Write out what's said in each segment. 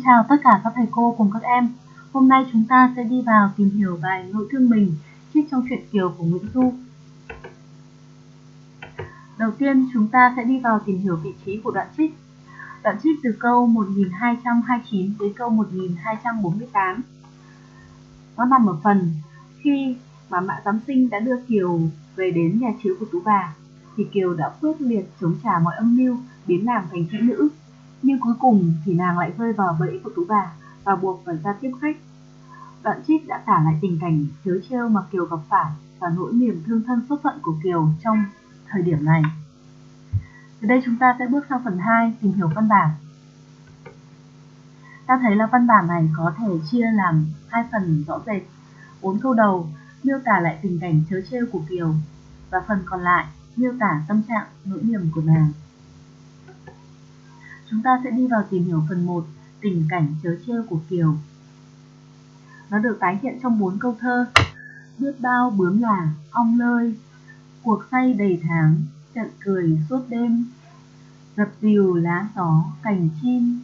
Xin chào tất cả các thầy cô cùng các em. Hôm nay chúng ta sẽ đi vào tìm hiểu bài Nội thương mình, trích trong truyện Kiều của Nguyễn Du. Đầu tiên, chúng ta sẽ đi vào tìm hiểu vị trí của đoạn trích. Đoạn trích từ câu 1229 đến câu 1248. Nó nằm ở phần khi mà Mã Giám Sinh đã đưa Kiều về đến nhà chiếu của Tú Bà, thì Kiều đã quyết liệt chống trả mọi âm mưu, biến nàng thành kỹ nữ nhưng cuối cùng thì nàng lại rơi vào bẫy của tú bà và buộc phải ra tiếp khách. Đoạn trích đã tả lại tình cảnh chớ trêu mà Kiều gặp phải và nỗi niềm thương thân xuất phận của Kiều trong thời điểm này. Từ đây chúng ta sẽ bước sang phần 2 tìm hiểu văn bản. Ta thấy là văn bản này có thể chia làm hai phần rõ rệt. Bốn câu đầu, miêu tả lại tình cảnh chớ trêu của Kiều, và phần còn lại miêu tả tâm trạng, nỗi niềm của nàng. Chúng ta sẽ đi vào tìm hiểu phần 1, tình cảnh chớ trêu của Kiều. Nó được tái hiện trong bốn câu thơ. Biết bao bướm là, ong lơi, cuộc say đầy tháng, trận cười suốt đêm, dập dìu lá gió, cành chim,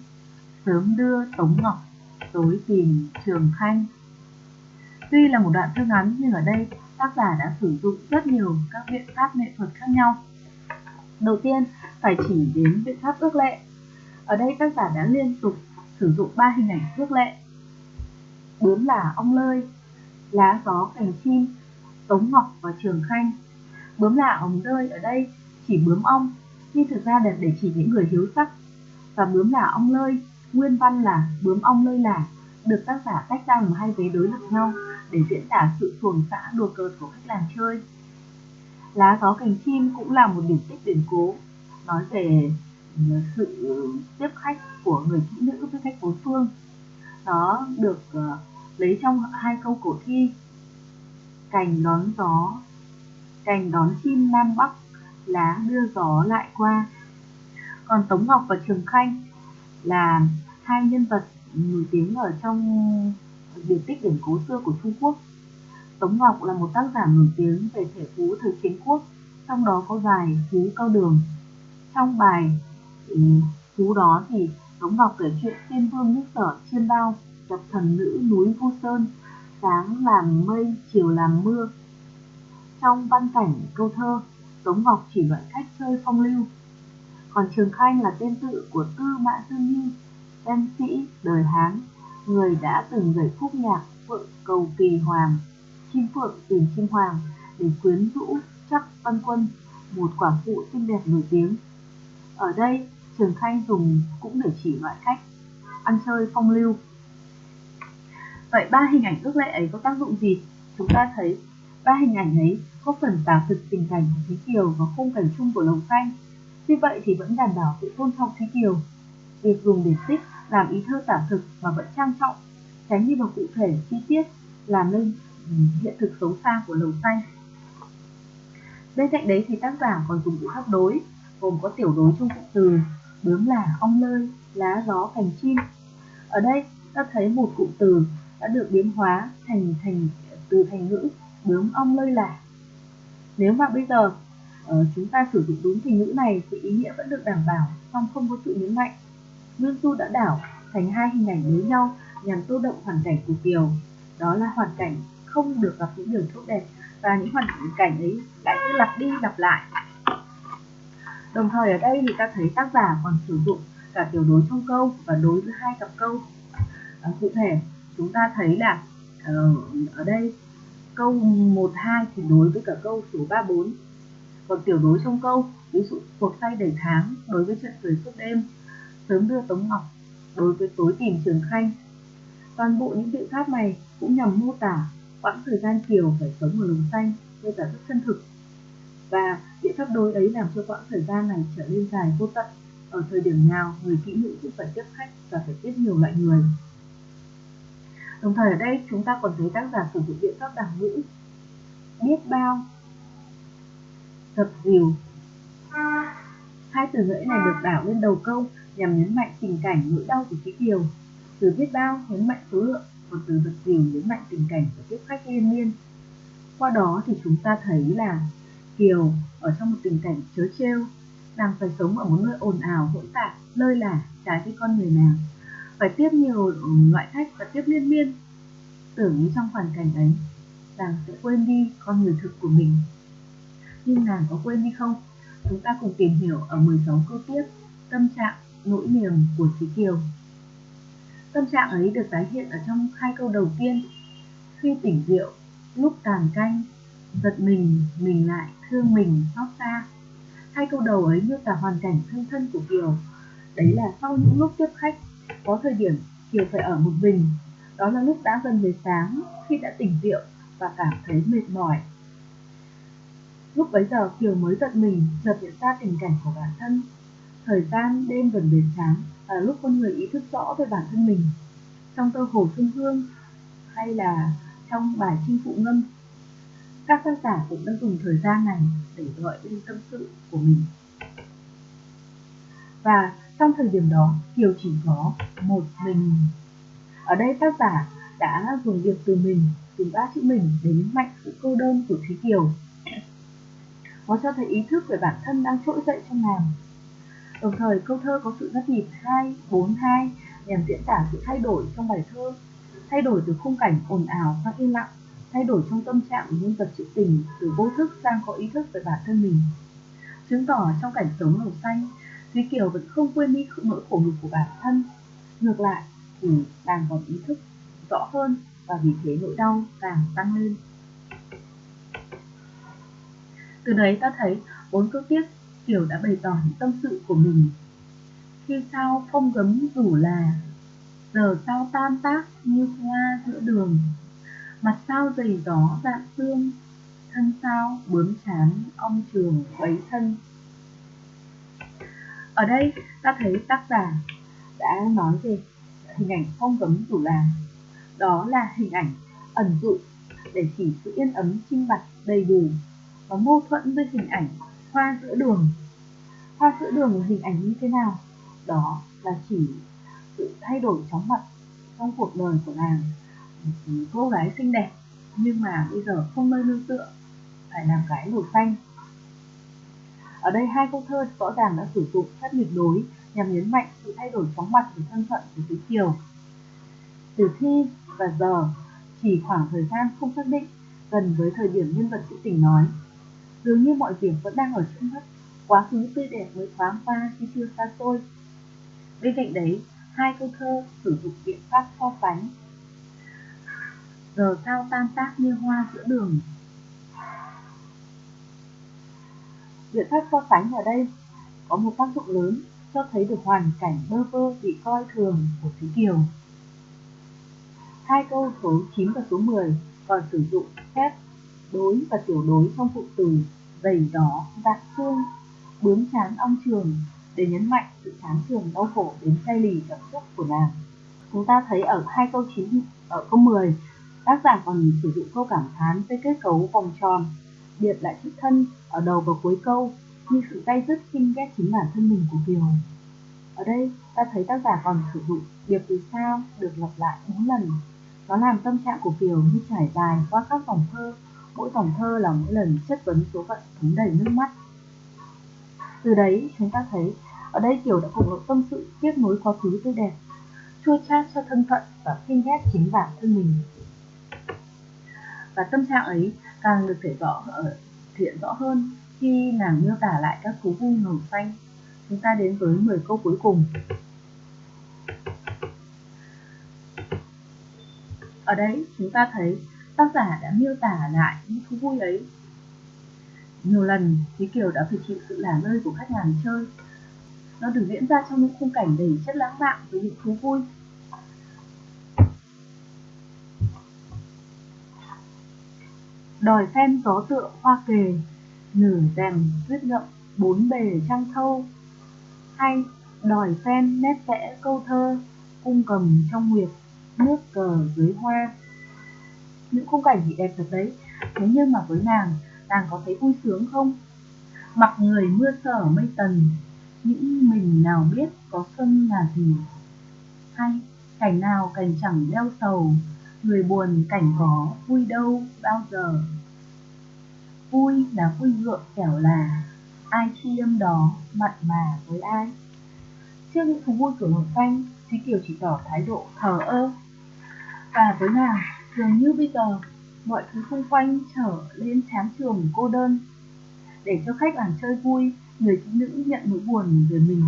sớm đưa tống ngọc, tối tìm trường khanh. Tuy là một đoạn thơ ngắn nhưng ở đây tác giả đã sử dụng rất nhiều các biện pháp nghệ thuật khác nhau. Đầu tiên, phải chỉ đến biện pháp ước lệ ở đây tác giả đã liên tục sử dụng ba hình ảnh thước lệ. Bướm là ong lơi, lá gió cành chim, tống ngọc và trường khanh. Bướm là ong lơi ở đây chỉ bướm ong, nhưng thực ra là để chỉ những người hiếu sắc. Và bướm là ong lơi, nguyên văn là bướm ong lơi là, được tác giả tách ra làm hai vế đối lập nhau để diễn tả sự thuồng xã đùa cợt của khách làng chơi. Lá gió cành chim cũng là một điểm tích điển cố, nói về sự ừ, tiếp khách của người kỹ nữ với khách bốn phương. Nó được ờ, lấy trong hai câu cổ thi. Cành đón gió. Cành đón chim nam bắc, lá đưa gió lại qua. Còn tống ngọc và trường khanh là hai nhân vật nổi tiếng ở trong điển tích điển cố xưa của trung quốc. Tống ngọc là một tác giả nổi tiếng về thể phú thời chiến quốc, trong đó có bài phú cao đường. Trong bài Chú đó thì đóng Ngọc kể chuyện tiên vương nước sở chiêm bao, gặp thần nữ núi Vu Sơn, sáng làm mây, chiều làm mưa. Trong văn cảnh, câu thơ Tống Ngọc chỉ loại cách chơi phong lưu. Còn Trường Khanh là tên tự của Tư Mã Dương nhi, em sĩ đời Hán, người đã từng gửi khúc nhạc phượng cầu kỳ hoàng, chim phượng tìm chim hoàng để quyến rũ chắc văn quân, một quả phụ xinh đẹp nổi tiếng. Ở đây Trường Khanh dùng cũng để chỉ loại khách ăn chơi phong lưu. Vậy ba hình ảnh ước lệ ấy có tác dụng gì? Chúng ta thấy ba hình ảnh ấy có phần tả thực tình cảnh của Thúy Kiều và khung cảnh chung của Lồng Xanh. Tuy vậy thì vẫn đảm bảo sự tôn trọng Thúy Kiều. Việc dùng điển tích làm ý thơ tả thực mà vẫn trang trọng, tránh đi vào cụ thể chi tiết làm nên ừ, hiện thực xấu xa của Lồng Xanh. Bên cạnh đấy thì tác giả còn dùng biện pháp đối, gồm có tiểu đối trong cụm từ bướm là ong lơi, lá gió cành chim. Ở đây ta thấy một cụm từ đã được biến hóa thành thành từ thành ngữ bướm ong lơi là. Nếu mà bây giờ uh, chúng ta sử dụng đúng thành ngữ này thì ý nghĩa vẫn được đảm bảo, song không có sự nhấn mạnh. Nguyên Du đã đảo thành hai hình ảnh với nhau nhằm tô đậm hoàn cảnh của Kiều. Đó là hoàn cảnh không được gặp những điều tốt đẹp và những hoàn cảnh ấy lại cứ lặp đi lặp lại Đồng thời ở đây thì ta thấy tác giả còn sử dụng cả tiểu đối trong câu và đối với hai cặp câu. À, cụ thể chúng ta thấy là ờ, ở đây câu 1 2 thì đối với cả câu số 3 4. Còn tiểu đối trong câu ví dụ cuộc say đầy tháng đối với trận cười suốt đêm, sớm đưa Tống Ngọc đối với tối tìm Trường Khanh. Toàn bộ những biện pháp này cũng nhằm mô tả quãng thời gian Kiều phải sống ở lồng xanh, đây là rất chân thực và biện pháp đối ấy làm cho quãng thời gian này trở nên dài vô tận. Ở thời điểm nào, người kỹ nữ cũng phải tiếp khách và phải tiếp nhiều loại người. Đồng thời ở đây, chúng ta còn thấy tác giả sử dụng biện pháp đẳng ngữ. Biết bao dập dìu hai từ ngữ này được đảo lên đầu câu nhằm nhấn mạnh tình cảnh nỗi đau của kỹ Kiều. Từ biết bao nhấn mạnh số lượng, còn từ dập dìu nhấn mạnh tình cảnh của tiếp khách liên miên qua đó thì chúng ta thấy là Kiều ở trong một tình cảnh chớ trêu, nàng phải sống ở một nơi ồn ào hỗn tạp, lơi lả trái với con người nàng. phải tiếp nhiều ừ, loại khách và tiếp liên miên. Tưởng như trong hoàn cảnh ấy nàng sẽ quên đi con người thực của mình. Nhưng nàng có quên đi không? Chúng ta cùng tìm hiểu ở 16 câu tiếp tâm trạng nỗi niềm của Trí Kiều. Tâm trạng ấy được tái hiện ở trong hai câu đầu tiên. Khi tỉnh rượu lúc tàn canh giật mình mình lại thương mình, xót xa. Hai câu đầu ấy miêu tả hoàn cảnh thân thân của Kiều. Đấy là sau những lúc tiếp khách, có thời điểm Kiều phải ở một mình. Đó là lúc đã gần về sáng, khi đã tỉnh rượu và cảm thấy mệt mỏi. Lúc bấy giờ Kiều mới giật mình, chợt nhận ra tình cảnh của bản thân. Thời gian đêm gần về sáng là lúc con người ý thức rõ về bản thân mình. Trong tơ hồ xuân hương, hay là trong bài chinh phụ ngâm các tác giả cũng đã dùng thời gian này để gọi lên tâm sự của mình. Và trong thời điểm đó, Kiều chỉ có một mình. Ở đây tác giả đã dùng việc từ mình dùng ba chữ mình để nhấn mạnh sự cô đơn của Thúy Kiều. Nó cho thấy ý thức về bản thân đang trỗi dậy trong nàng. Đồng thời, câu thơ có sự rất nhịp hai, bốn, hai, nhằm diễn tả sự thay đổi trong bài thơ, thay đổi từ khung cảnh ồn ào sang im lặng thay đổi trong tâm trạng của nhân vật trữ tình từ vô thức sang có ý thức về bản thân mình. Chứng tỏ trong cảnh sống màu xanh Thúy Kiều vẫn không quên đi nỗi khổ nhục của bản thân. Ngược lại, thì càng còn ý thức rõ hơn và vì thế nỗi đau càng tăng lên. Từ đấy ta thấy bốn câu tiếp Kiều đã bày tỏ những tâm sự của mình. Khi sao phong gấm rủ là, giờ sao tan tác như hoa giữa đường mặt sao dày gió dạng xương, thân sao bướm chán, ong trường bấy thân. Ở đây, ta thấy tác giả đã nói về hình ảnh phong cấm chủ là đó là hình ảnh ẩn dụ để chỉ sự yên ấm trinh bạch đầy đủ và mâu thuẫn với hình ảnh hoa giữa đường. Hoa giữa đường là hình ảnh như thế nào? Đó là chỉ sự thay đổi chóng mặt trong cuộc đời của nàng Ừ, cô gái xinh đẹp nhưng mà bây giờ không nơi nương tựa phải làm cái nổi xanh ở đây hai câu thơ rõ ràng đã sử dụng các nhiệt đối nhằm nhấn mạnh sự thay đổi chóng mặt về thân phận của Tứ Kiều. Từ thi và giờ chỉ khoảng thời gian không xác định gần với thời điểm nhân vật trữ tình nói. Dường như mọi việc vẫn đang ở trước mắt, quá khứ tươi đẹp mới thoáng qua khi chưa xa xôi. Bên cạnh đấy, hai câu thơ sử dụng biện pháp so sánh. Giờ sao tan tác như hoa giữa đường. Biện pháp so sánh ở đây có một tác dụng lớn cho thấy được hoàn cảnh bơ vơ bị coi thường của Thúy Kiều. Hai câu số 9 và số 10 còn sử dụng phép đối và tiểu đối trong phụ từ dày đỏ, vạn xương, bướm chán ong trường để nhấn mạnh sự chán trường đau khổ đến cay lì cảm xúc của nàng. Chúng ta thấy ở hai câu 9 ở câu 10, tác giả còn sử dụng câu cảm thán với kết cấu vòng tròn, biệt lại chữ thân ở đầu và cuối câu như sự tay dứt khinh ghét chính bản thân mình của Kiều. Ở đây ta thấy tác giả còn sử dụng điệp từ sao được lặp lại bốn lần. Nó làm tâm trạng của Kiều như trải dài qua các dòng thơ, mỗi dòng thơ là mỗi lần chất vấn số phận thấm đầy nước mắt. Từ đấy chúng ta thấy ở đây Kiều đã cùng lộ tâm sự tiếp nối quá khứ tươi đẹp, chua chát cho thân phận và khinh ghét chính bản thân mình. Và tâm trạng ấy càng được thể rõ ờ, ở hiện rõ hơn khi nàng miêu tả lại các thú vui màu xanh. Chúng ta đến với 10 câu cuối cùng. Ở đây, chúng ta thấy tác giả đã miêu tả lại những thú vui ấy. Nhiều lần Thúy Kiều đã phải chịu sự lả lơi của khách hàng chơi. Nó được diễn ra trong những khung cảnh đầy chất lãng mạn với những thú vui. Đòi phen gió tựa hoa kề, nửa rèm viết ngậm bốn bề trăng thâu. Hay, đòi phen nét vẽ câu thơ cung cầm trong nguyệt, nước cờ dưới hoa. Những khung cảnh thì đẹp thật đấy, thế nhưng mà với nàng nàng có thấy vui sướng không? Mặc người mưa sở mây tần, những mình nào biết có xuân là gì? Hay, cảnh nào cảnh chẳng đeo sầu, người buồn cảnh có vui đâu, bao giờ? Vui là vui ngượng, kẻo là ai chi âm đó mặn mà với ai trước những thú vui của hồng thanh, Thúy Kiều chỉ tỏ thái độ thờ ơ. Và với nàng, dường như bây giờ, mọi thứ xung quanh trở lên chán trường cô đơn. Để cho khách làng chơi vui, người phụ nữ nhận nỗi buồn về mình.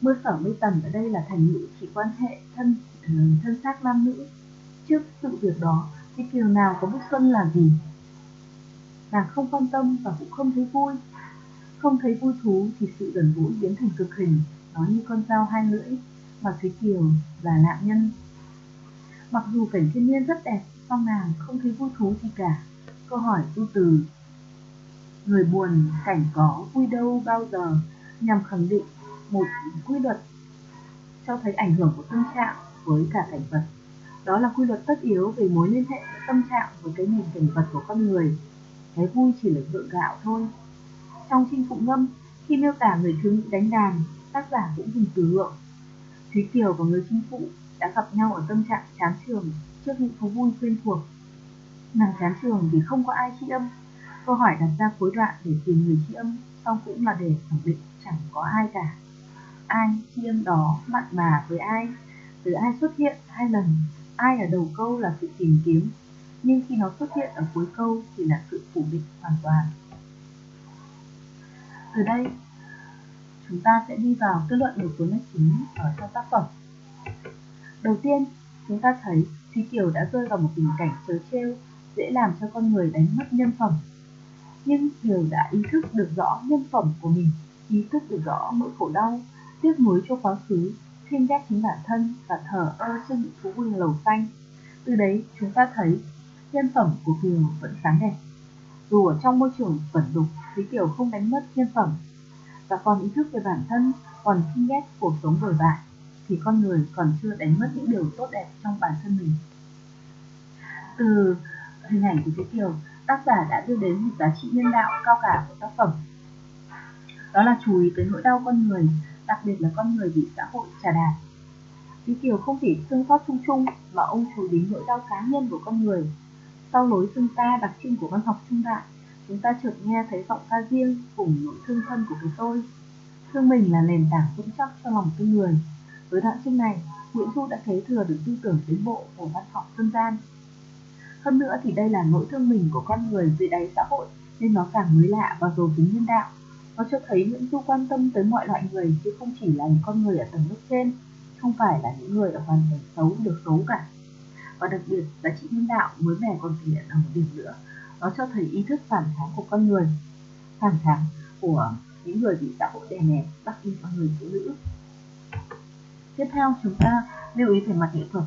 Mưa sở mây tầm ở đây là thành ngữ chỉ quan hệ thân ờ, thân xác nam nữ. Trước sự việc đó, thì Kiều nào có bức xuân là gì? Nàng không quan tâm và cũng không thấy vui. Không thấy vui thú thì sự gần gũi biến thành cực hình, nó như con dao hai lưỡi, mà Thúy Kiều là nạn nhân. Mặc dù cảnh thiên nhiên rất đẹp, song nàng không thấy vui thú gì cả. Câu hỏi tu từ Người buồn cảnh có vui đâu bao giờ nhằm khẳng định một quy luật cho thấy ảnh hưởng của tâm trạng với cả cảnh vật. Đó là quy luật tất yếu về mối liên hệ giữa tâm trạng với cái nhìn cảnh vật của con người. Cái vui chỉ là gượng gạo thôi. Trong chinh phụ ngâm, khi miêu tả người thiếu nữ đánh đàn, tác giả cũng dùng từ lượng. Thúy Kiều và người chinh phụ đã gặp nhau ở tâm trạng chán trường trước những thú vui quen thuộc. Nàng chán trường vì không có ai tri âm. Câu hỏi đặt ra cuối đoạn để tìm người tri âm, song cũng là để khẳng định chẳng có ai cả. Ai tri âm đó mặn mà với ai, từ ai xuất hiện hai lần, ai ở đầu câu là sự tìm kiếm, nhưng khi nó xuất hiện ở cuối câu thì là sự phủ định hoàn toàn. Từ đây, chúng ta sẽ đi vào kết luận một số nét chính ở trong tác phẩm. Đầu tiên, chúng ta thấy Thúy Kiều đã rơi vào một tình cảnh trớ trêu, dễ làm cho con người đánh mất nhân phẩm. Nhưng Kiều đã ý thức được rõ nhân phẩm của mình, ý thức được rõ nỗi khổ đau, tiếc nuối cho quá khứ, khinh ghét chính bản thân và thở ơ trước những thú vui lầu xanh. Từ đấy chúng ta thấy nhân phẩm của Kiều vẫn sáng đẹp. Dù ở trong môi trường vẩn đục, Lý Kiều không đánh mất nhân phẩm và còn ý thức về bản thân, còn khinh ghét cuộc sống đổi bại thì con người còn chưa đánh mất những điều tốt đẹp trong bản thân mình. Từ hình ảnh của Lý Kiều, tác giả đã đưa đến một giá trị nhân đạo cao cả của tác phẩm. Đó là chú ý tới nỗi đau con người, đặc biệt là con người bị xã hội trà đạp. Lý Kiều không chỉ thương xót chung chung mà ông chú ý đến nỗi đau cá nhân của con người. Sau lối xưng ta đặc trưng của văn học trung đại, chúng ta chợt nghe thấy giọng ca riêng cùng nỗi thương thân của cái tôi. Thương mình là nền tảng vững chắc cho lòng tư người, với đoạn chương này, Nguyễn Du đã kế thừa được tư tưởng tiến bộ của văn học dân gian. Hơn nữa thì đây là nỗi thương mình của con người dưới đáy xã hội nên nó càng mới lạ và giàu tính nhân đạo. Nó cho thấy Nguyễn Du quan tâm tới mọi loại người chứ không chỉ là những con người ở tầng lớp trên, không phải là những người ở hoàn cảnh xấu được xấu cả. Và đặc biệt, giá trị nhân đạo mới mẻ còn thể hiện ở một điểm nữa, nó cho thấy ý thức phản kháng của con người, phản kháng của những người bị xã hội đè nén, đặc biệt là người phụ nữ. Tiếp theo chúng ta lưu ý về mặt nghệ thuật.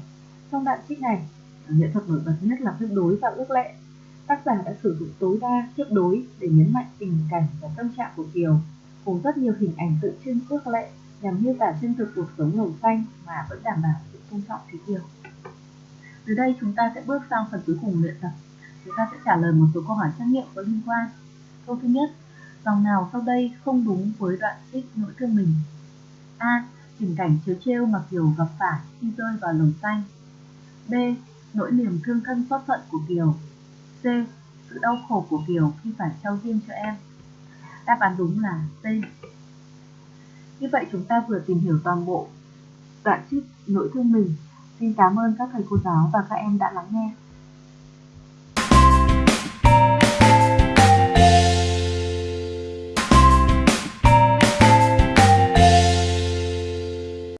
Trong đoạn trích này, nghệ thuật nổi bật nhất là phép đối và ước lệ. Tác giả đã sử dụng tối đa phép đối để nhấn mạnh tình cảnh và tâm trạng của Kiều, cùng rất nhiều hình ảnh tự trưng ước lệ nhằm miêu tả chân thực cuộc sống màu xanh mà vẫn đảm bảo sự tôn trọng Thúy Kiều. Từ đây chúng ta sẽ bước sang phần cuối cùng luyện tập. Chúng ta sẽ trả lời một số câu hỏi trắc nghiệm có liên quan. Câu thứ nhất, dòng nào sau đây không đúng với đoạn trích nỗi thương mình? A tình cảnh chiếu trêu mà Kiều gặp phải khi rơi vào lồng xanh. B. Nỗi niềm thương thân xót phận của Kiều. C. Sự đau khổ của Kiều khi phải trao riêng cho em. Đáp án đúng là C. Như vậy chúng ta vừa tìm hiểu toàn bộ đoạn trích nỗi thương mình. Xin cảm ơn các thầy cô giáo và các em đã lắng nghe.